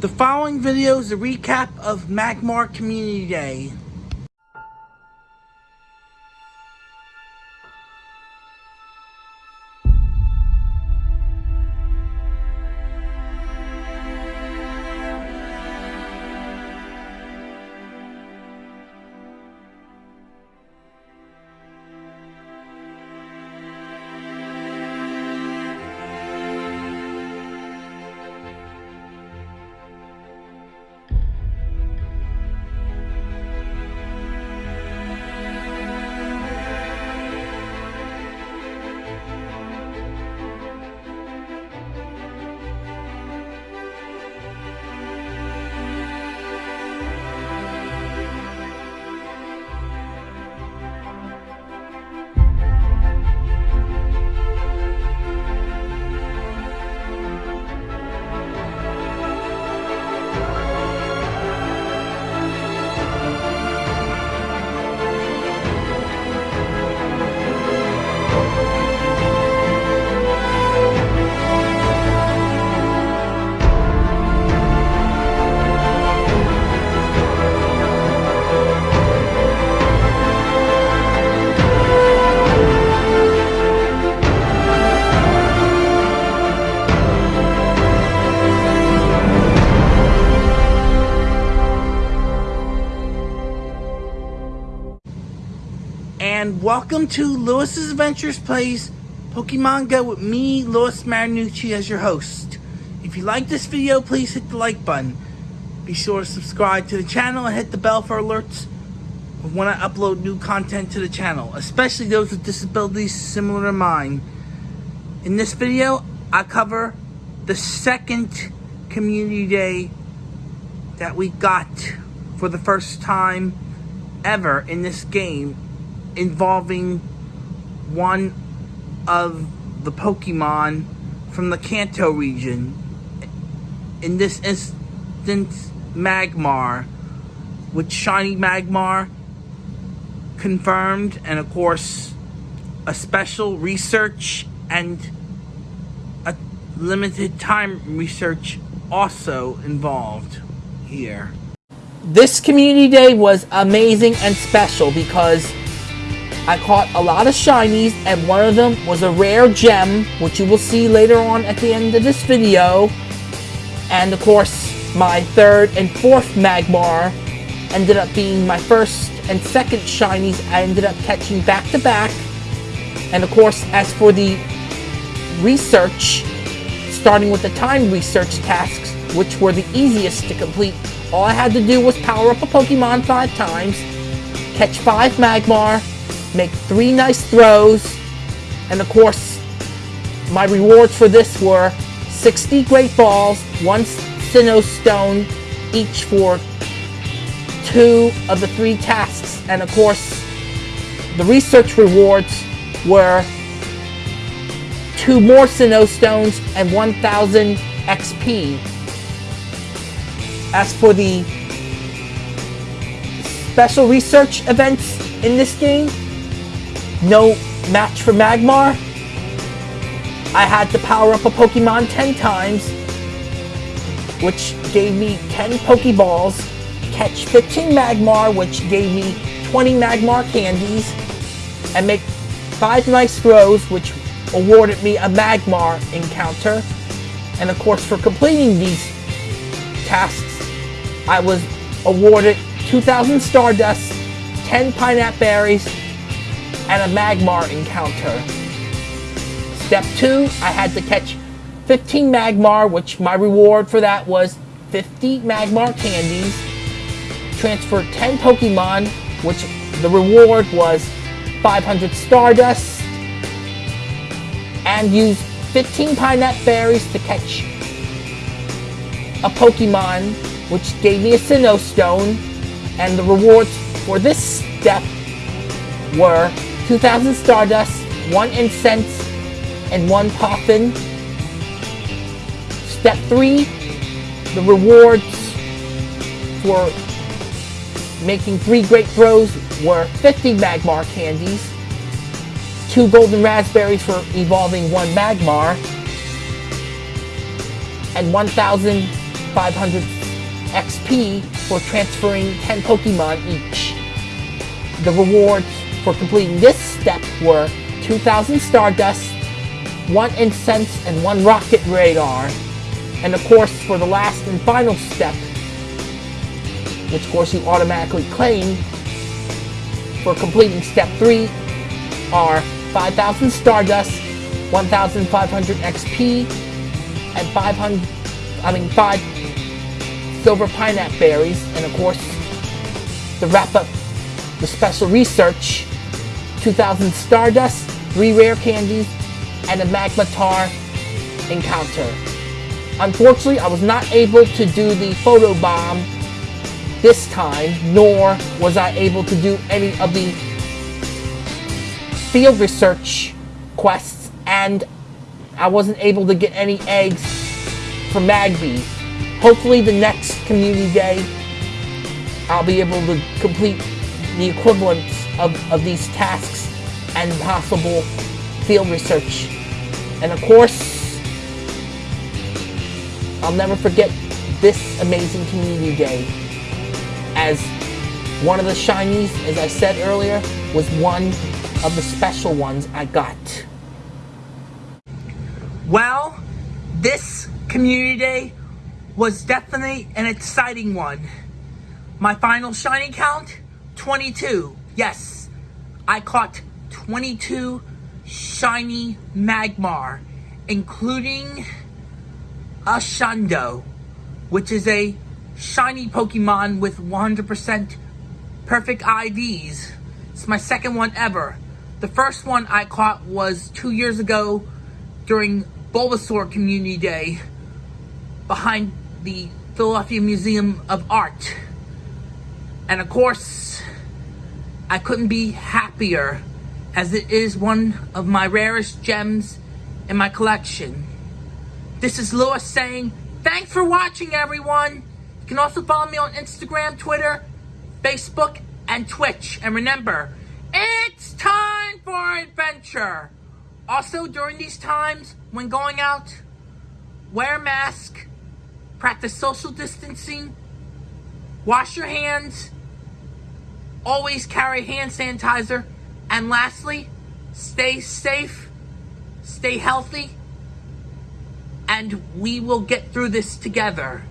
The following video is a recap of Magmar Community Day. And welcome to Lewis's Adventures Plays Pokemon Go with me, Lewis Marinucci, as your host. If you like this video, please hit the like button. Be sure to subscribe to the channel and hit the bell for alerts when I upload new content to the channel, especially those with disabilities similar to mine. In this video, I cover the second Community Day that we got for the first time ever in this game involving one of the Pokemon from the Kanto region. In this instance, Magmar, with Shiny Magmar confirmed, and of course, a special research and a limited time research also involved here. This community day was amazing and special because I caught a lot of shinies, and one of them was a rare gem, which you will see later on at the end of this video. And of course, my third and fourth Magmar ended up being my first and second shinies I ended up catching back to back. And of course, as for the research, starting with the time research tasks, which were the easiest to complete, all I had to do was power up a Pokemon five times, catch five Magmar, make three nice throws, and of course, my rewards for this were 60 Great Balls, one Sinnoh Stone, each for two of the three tasks, and of course, the research rewards were two more Sinnoh Stones and 1,000 XP. As for the special research events in this game, no match for Magmar. I had to power up a Pokemon 10 times, which gave me 10 Pokeballs, catch 15 Magmar, which gave me 20 Magmar candies, and make 5 nice throws, which awarded me a Magmar encounter. And of course, for completing these tasks, I was awarded 2,000 Stardust, 10 Pineapple Berries, and a Magmar encounter. Step 2, I had to catch 15 Magmar, which my reward for that was 50 Magmar candies. Transfer 10 Pokemon, which the reward was 500 Stardust. And use 15 Pineapple Berries to catch a Pokemon, which gave me a Sinnoh Stone. And the rewards for this step were 2,000 Stardust, 1 Incense, and 1 Poffin. Step 3, the rewards for making 3 great throws were 50 Magmar candies, 2 Golden Razz Berries for evolving 1 Magmar, and 1,500 XP for transferring 10 Pokemon each. The rewards for completing this step were 2,000 Stardust, 1 Incense, and 1 Rocket Radar. And of course, for the last and final step, which of course you automatically claim for completing step 3 are 5,000 Stardust, 1,500 XP, and 500, I mean 5 Silver Pineapple Berries, and of course, the wrap up the special research, 2,000 Stardust, 3 Rare Candies, and a Magmar encounter. Unfortunately, I was not able to do the photo bomb this time, nor was I able to do any of the field research quests, and I wasn't able to get any eggs for Magby. Hopefully the next community day, I'll be able to complete the equivalent of, of these tasks and possible field research. And of course, I'll never forget this amazing community day as one of the shinies, as I said earlier, was one of the special ones I got. Well, this community day was definitely an exciting one. My final shiny count, 22. Yes, I caught 22 shiny Magmar, including a Shundo, which is a shiny Pokemon with 100% perfect IVs. It's my second one ever. The first one I caught was two years ago during Bulbasaur Community Day behind the Philadelphia Museum of Art. And of course, I couldn't be happier as it is one of my rarest gems in my collection. This is Lewis saying, thanks for watching everyone. You can also follow me on Instagram, Twitter, Facebook, and Twitch. And remember, it's time for adventure. Also, during these times, when going out, wear a mask, practice social distancing, wash your hands, always carry hand sanitizer, and lastly, stay safe, stay healthy, and we will get through this together.